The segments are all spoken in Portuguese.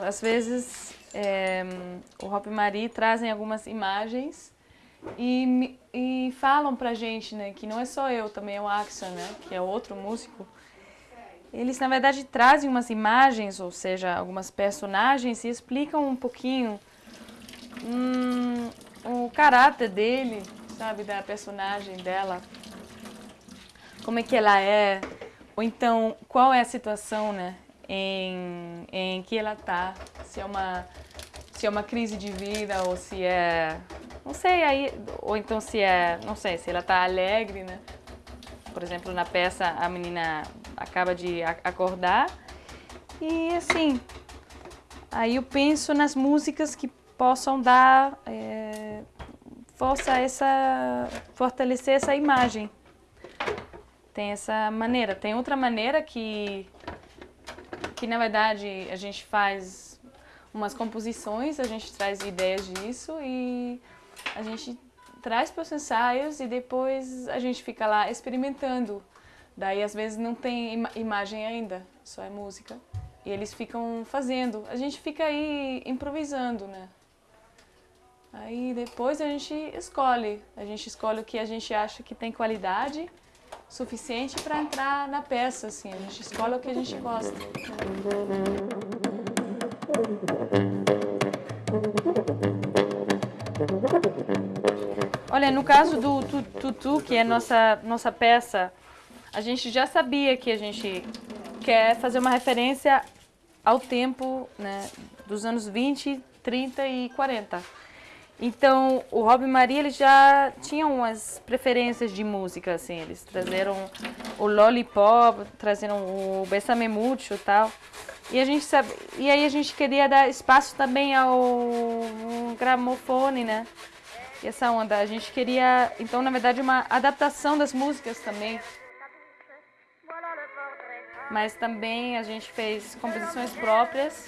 às vezes é, o Hop e Marie trazem algumas imagens e, e falam pra gente, né, que não é só eu, também é o Axel, né, que é outro músico. Eles, na verdade, trazem umas imagens, ou seja, algumas personagens e explicam um pouquinho hum, o caráter dele, sabe, da personagem dela, como é que ela é, ou então qual é a situação, né, em, em que ela tá, se é uma se é uma crise de vida ou se é não sei aí ou então se é não sei se ela tá alegre né? Por exemplo na peça a menina acaba de acordar e assim aí eu penso nas músicas que possam dar é, força essa fortalecer essa imagem. Tem essa maneira. Tem outra maneira que que na verdade a gente faz umas composições, a gente traz ideias disso e a gente traz para os ensaios e depois a gente fica lá experimentando. Daí às vezes não tem im imagem ainda, só é música. E eles ficam fazendo, a gente fica aí improvisando, né? Aí depois a gente escolhe, a gente escolhe o que a gente acha que tem qualidade suficiente para entrar na peça, assim. A gente escolhe o que a gente gosta. Olha, no caso do Tutu, que é nossa, nossa peça, a gente já sabia que a gente quer fazer uma referência ao tempo né, dos anos 20, 30 e 40. Então, o Rob e Maria, eles já tinham umas preferências de música, assim, eles trazeram o Lollipop, trazeram o Bessame Mucho e tal. E a gente sabe, e aí a gente queria dar espaço também ao gramofone, né? E essa onda, a gente queria, então, na verdade, uma adaptação das músicas também. Mas também a gente fez composições próprias.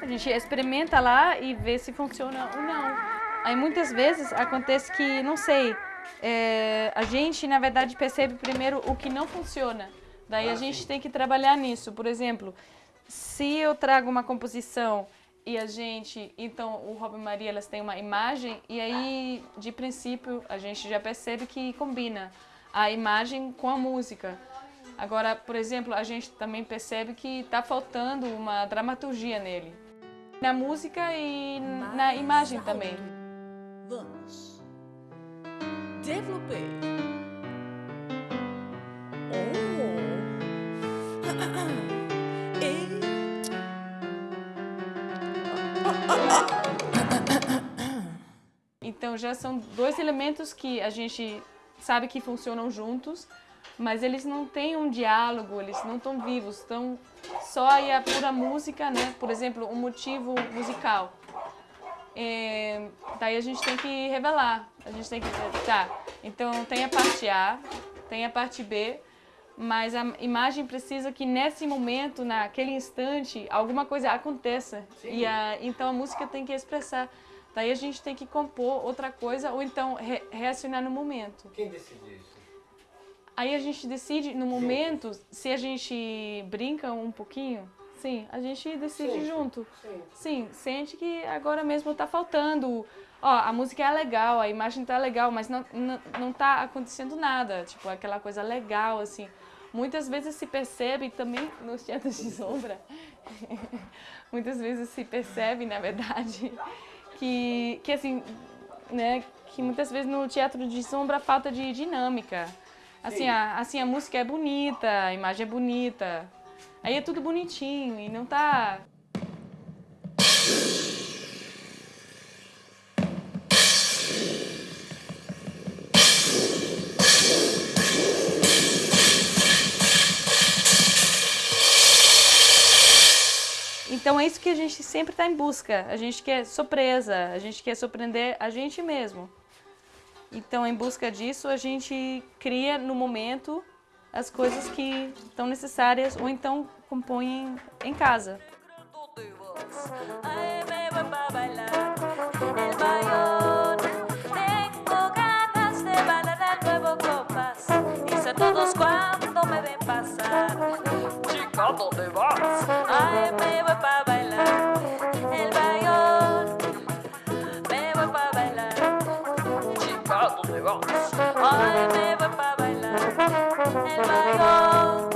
A gente experimenta lá e vê se funciona ou não. Aí muitas vezes acontece que, não sei, é, a gente na verdade percebe primeiro o que não funciona. Daí ah, a gente sim. tem que trabalhar nisso. Por exemplo, se eu trago uma composição e a gente, então o Rob e Maria elas têm uma imagem e aí de princípio a gente já percebe que combina a imagem com a música. Agora, por exemplo, a gente também percebe que está faltando uma dramaturgia nele. Na música e na imagem também. Vamos. Développer. Oh. Então já são dois elementos que a gente sabe que funcionam juntos, mas eles não têm um diálogo, eles não estão vivos, estão só aí a pura música, né? Por exemplo, um motivo musical. É, daí a gente tem que revelar, a gente tem que tá, então tem a parte A, tem a parte B, mas a imagem precisa que nesse momento, naquele instante, alguma coisa aconteça. E a, então a música tem que expressar. Daí a gente tem que compor outra coisa ou então re, reacionar no momento. Quem decide isso? Aí a gente decide no momento, se a gente brinca um pouquinho, Sim, a gente decide sente. junto. Sim. Sim, sente que agora mesmo tá faltando. Ó, a música é legal, a imagem tá legal, mas não, não, não tá acontecendo nada. Tipo, aquela coisa legal, assim. Muitas vezes se percebe também nos teatros de sombra, muitas vezes se percebe, na verdade, que, que assim, né, que muitas vezes no teatro de sombra falta de dinâmica. Assim, a, assim, a música é bonita, a imagem é bonita, Aí é tudo bonitinho e não tá... Então é isso que a gente sempre está em busca. A gente quer surpresa, a gente quer surpreender a gente mesmo. Então, em busca disso, a gente cria no momento as coisas que estão necessárias ou então compõem em casa. 안녕